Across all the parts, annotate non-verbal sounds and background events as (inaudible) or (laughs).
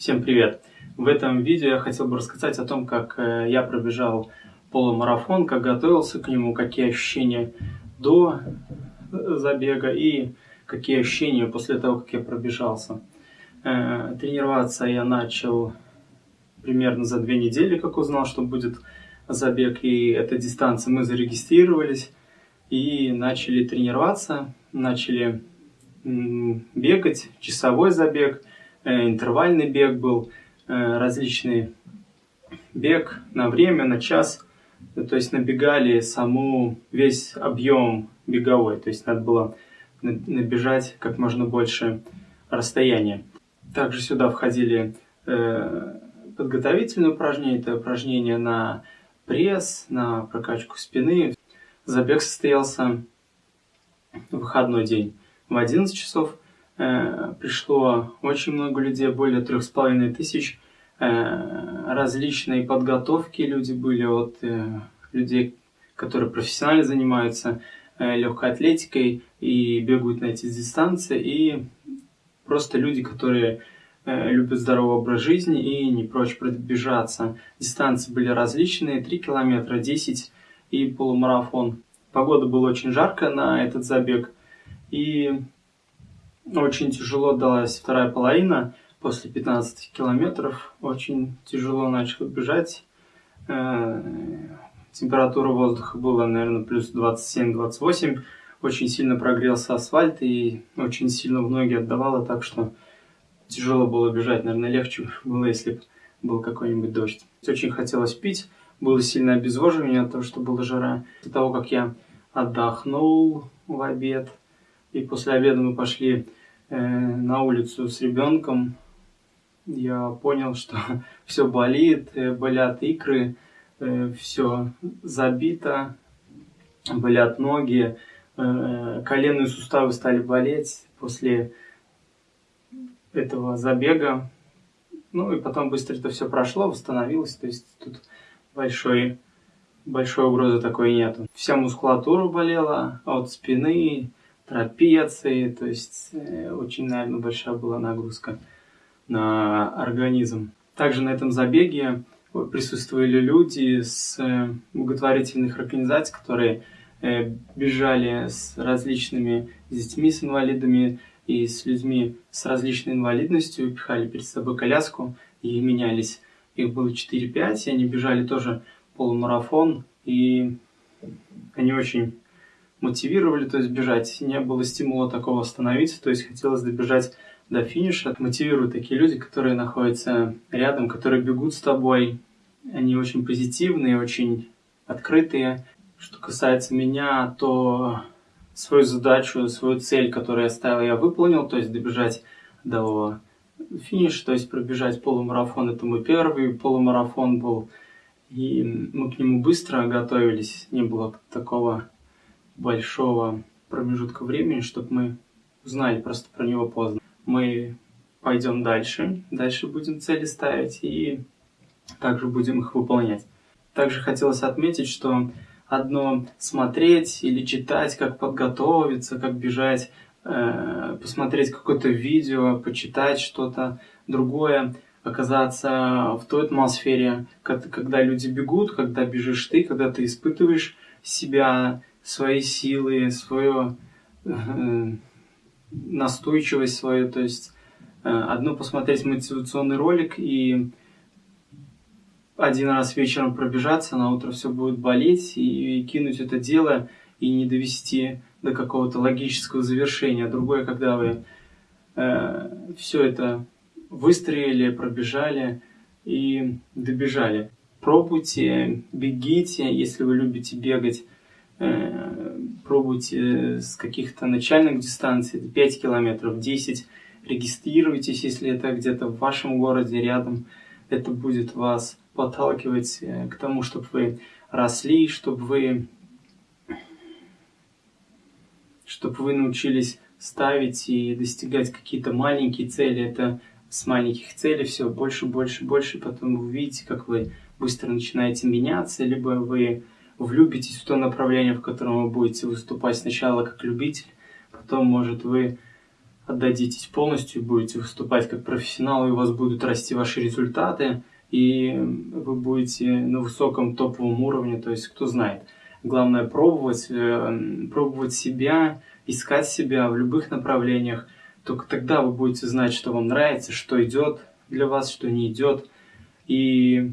Всем привет! В этом видео я хотел бы рассказать о том, как э, я пробежал полумарафон, как готовился к нему, какие ощущения до э, забега и какие ощущения после того, как я пробежался. Э, тренироваться я начал примерно за две недели, как узнал, что будет забег, и эта дистанция мы зарегистрировались и начали тренироваться, начали бегать, часовой забег, интервальный бег был, э, различный бег на время, на час. То есть набегали саму весь объем беговой, то есть надо было набежать как можно больше расстояния. Также сюда входили э, подготовительные упражнения, это упражнения на пресс, на прокачку спины. Забег состоялся в выходной день в 11 часов. Э, пришло очень много людей, более трех с половиной тысяч. Э, различные подготовки люди были от э, людей, которые профессионально занимаются легкой атлетикой и бегают на эти дистанции, и просто люди, которые любят здоровый образ жизни и не прочь пробежаться. Дистанции были различные, 3 километра, 10 и полумарафон. Погода была очень жаркая на этот забег, и очень тяжело далась вторая половина. После 15 километров очень тяжело начал бежать. Э, температура воздуха была, наверное, плюс 27-28. Очень сильно прогрелся асфальт и очень сильно в ноги отдавало, так что тяжело было бежать. Наверное, легче было, если бы был какой-нибудь дождь. Очень хотелось пить, было сильное обезвоживание от того, что была жара. После того, как я отдохнул в обед, и после обеда мы пошли э, на улицу с ребенком. Я понял, что (laughs) все болит, э, болят икры, э, все забито, болят ноги, э, коленные суставы стали болеть после этого забега. Ну и потом быстро это все прошло, восстановилось. То есть тут большой, большой угрозы такой нету. Вся мускулатура болела от спины, трапеции, то есть э, очень, наверное, большая была нагрузка на организм. Также на этом забеге присутствовали люди с э, благотворительных организаций, которые э, бежали с различными детьми с инвалидами и с людьми с различной инвалидностью, пихали перед собой коляску и менялись. Их было 4-5, и они бежали тоже полумарафон, и они очень мотивировали, то есть бежать. Не было стимула такого остановиться, то есть хотелось добежать до финиша. Мотивируют такие люди, которые находятся рядом, которые бегут с тобой. Они очень позитивные, очень открытые. Что касается меня, то свою задачу, свою цель, которую я ставил, я выполнил, то есть добежать до финиша, то есть пробежать полумарафон. Это мой первый полумарафон был, и мы к нему быстро готовились, не было такого большого промежутка времени, чтобы мы узнали просто про него поздно. Мы пойдем дальше, дальше будем цели ставить и также будем их выполнять. Также хотелось отметить, что одно смотреть или читать, как подготовиться, как бежать, э, посмотреть какое-то видео, почитать что-то другое, оказаться в той атмосфере, когда люди бегут, когда бежишь ты, когда ты испытываешь себя, свои силы, свою э, настойчивость свою. То есть э, одно посмотреть мотивационный ролик и один раз вечером пробежаться, на утро все будет болеть, и кинуть это дело и не довести до какого-то логического завершения. Другое, когда вы э, все это выстроили, пробежали и добежали. Пробуйте, бегите, если вы любите бегать. Э, пробуйте с каких-то начальных дистанций, 5 километров, 10. Регистрируйтесь, если это где-то в вашем городе рядом. Это будет вас подталкивать э, к тому, чтобы вы росли, чтобы вы, чтобы вы научились ставить и достигать какие-то маленькие цели. Это с маленьких целей все больше, больше, больше. Потом вы увидите, как вы быстро начинаете меняться, либо вы влюбитесь в то направление, в котором вы будете выступать сначала как любитель, потом, может, вы отдадитесь полностью, будете выступать как профессионал, и у вас будут расти ваши результаты, и вы будете на высоком топовом уровне, то есть кто знает. Главное пробовать, э, пробовать себя, искать себя в любых направлениях. Только тогда вы будете знать, что вам нравится, что идет для вас, что не идет. И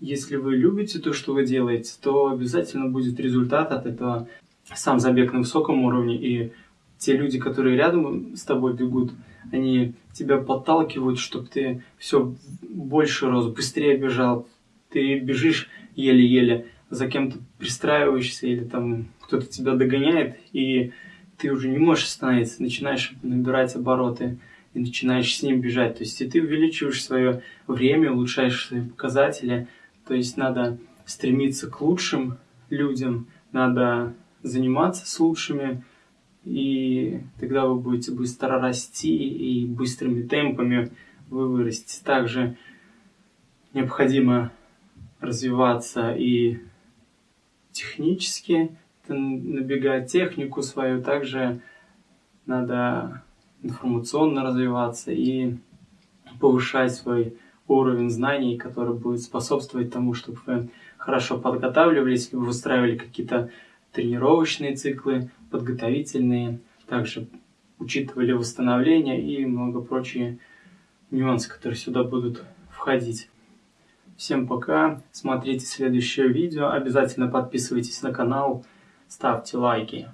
если вы любите то, что вы делаете, то обязательно будет результат от этого. Сам забег на высоком уровне и те люди, которые рядом с тобой бегут, они тебя подталкивают, чтобы ты все больше рос, быстрее бежал. Ты бежишь еле-еле, за кем-то пристраиваешься или там кто-то тебя догоняет, и ты уже не можешь остановиться, начинаешь набирать обороты и начинаешь с ним бежать. То есть и ты увеличиваешь свое время, улучшаешь свои показатели. То есть надо стремиться к лучшим людям, надо заниматься с лучшими, и тогда вы будете быстро расти и быстрыми темпами вы вырастете. Также необходимо развиваться и технически, набегать технику свою, также надо информационно развиваться и повышать свой уровень знаний, который будет способствовать тому, чтобы вы хорошо подготавливались, вы выстраивали какие-то тренировочные циклы, подготовительные, также учитывали восстановление и много прочие нюансы, которые сюда будут входить. Всем пока, смотрите следующее видео, обязательно подписывайтесь на канал, ставьте лайки.